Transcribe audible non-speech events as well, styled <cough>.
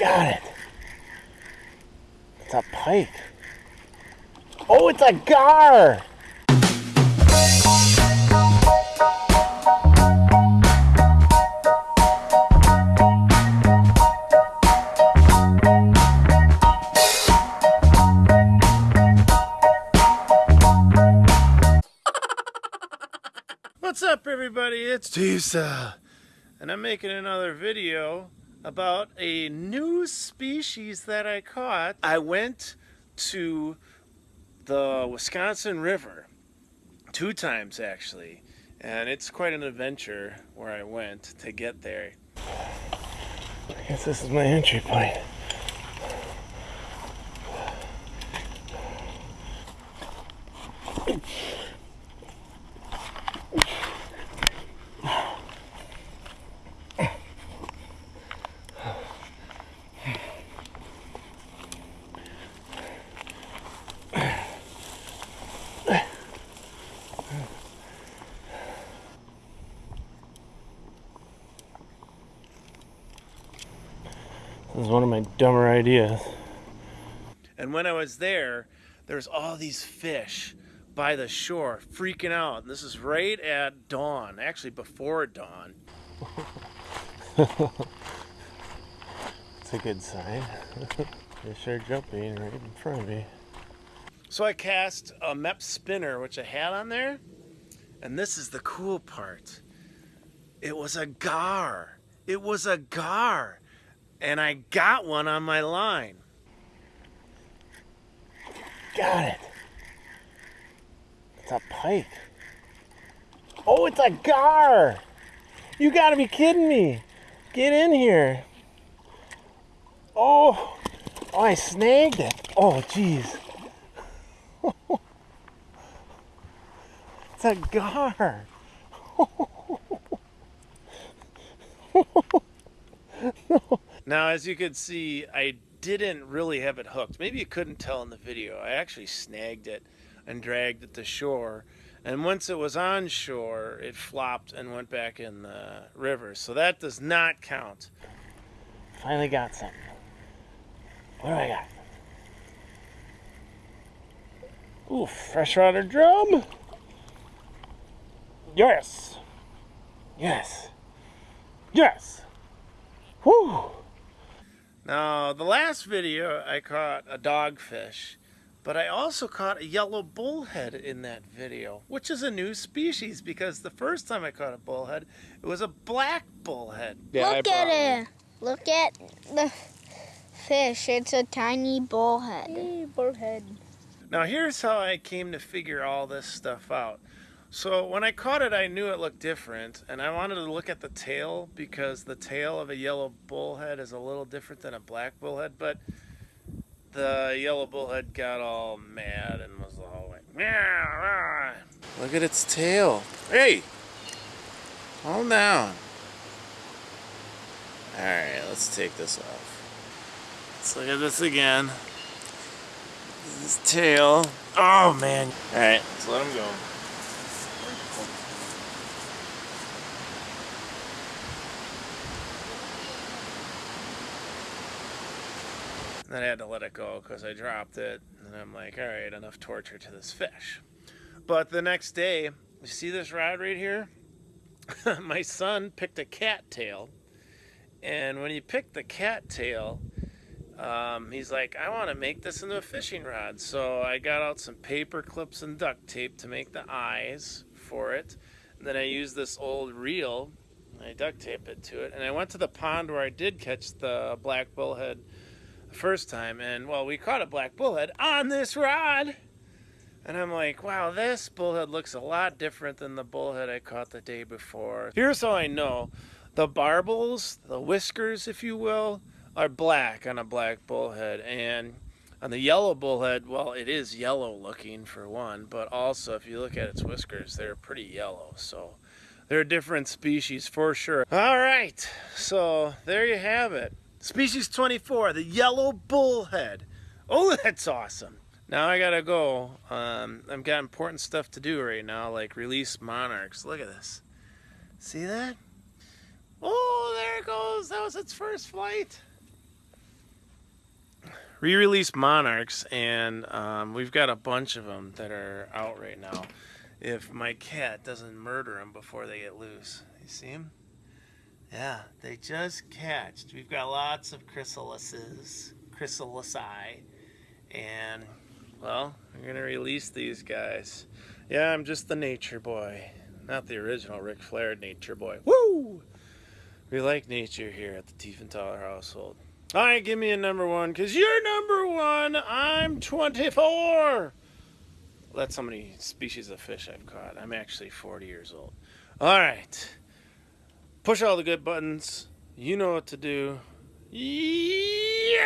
Got it. It's a pike. Oh, it's a gar. What's up everybody? It's Tisa and I'm making another video about a new species that I caught. I went to the Wisconsin River two times actually and it's quite an adventure where I went to get there. I guess this is my entry point. Is one of my dumber ideas. And when I was there, there's all these fish by the shore freaking out. And this is right at dawn, actually before dawn. <laughs> It's a good sign. <laughs> Fish are jumping right in front of me. So I cast a Mepps spinner, which I had on there. And this is the cool part. It was a gar. It was a gar and I got one on my line. Got it. It's a pike. Oh, it's a gar. You gotta be kidding me. Get in here. Oh, oh I snagged it. Oh, jeez. <laughs> it's a gar. Now, as you can see, I didn't really have it hooked. Maybe you couldn't tell in the video. I actually snagged it and dragged it to shore. And once it was on shore, it flopped and went back in the river. So that does not count. Finally got something. What do I got? Ooh, freshwater drum. Yes. Yes. Yes. Whew. Now, the last video I caught a dogfish, but I also caught a yellow bullhead in that video, which is a new species because the first time I caught a bullhead, it was a black bullhead. Yeah, Look at it. Look at the fish. It's a tiny bullhead. Hey, bullhead. Now, here's how I came to figure all this stuff out. So when I caught it, I knew it looked different, and I wanted to look at the tail because the tail of a yellow bullhead is a little different than a black bullhead, but the yellow bullhead got all mad and was all like, Meow, ah. look at its tail. Hey, calm down. Alright, let's take this off. Let's look at this again. This tail. Oh man. Alright, let's let him go. Then I had to let it go because I dropped it. And I'm like, all right, enough torture to this fish. But the next day, you see this rod right here? <laughs> My son picked a cattail. And when he picked the cattail, um, he's like, I want to make this into a fishing rod. So I got out some paper clips and duct tape to make the eyes for it. And then I used this old reel. I duct taped it to it. And I went to the pond where I did catch the black bullhead the first time, and well, we caught a black bullhead on this rod. And I'm like, wow, this bullhead looks a lot different than the bullhead I caught the day before. Here's how I know. The barbels, the whiskers, if you will, are black on a black bullhead. And on the yellow bullhead, well, it is yellow looking for one, but also if you look at its whiskers, they're pretty yellow. So they're a different species for sure. All right, so there you have it. Species 24, the yellow bullhead. Oh, <laughs> that's awesome. Now I gotta go. Um, I've got important stuff to do right now, like release monarchs. Look at this. See that? Oh, there it goes. That was its first flight. Re-release monarchs, and um, we've got a bunch of them that are out right now. If my cat doesn't murder them before they get loose, you see them? Yeah, they just catched. We've got lots of chrysalises, chrysalisi, and well, we're gonna release these guys. Yeah, I'm just the nature boy, not the original Ric Flair nature boy. Woo! We like nature here at the Tiefenthaler household. All right, give me a number one, because you're number one. I'm 24. That's how many species of fish I've caught. I'm actually 40 years old. All right. Push all the good buttons. You know what to do. Yeah!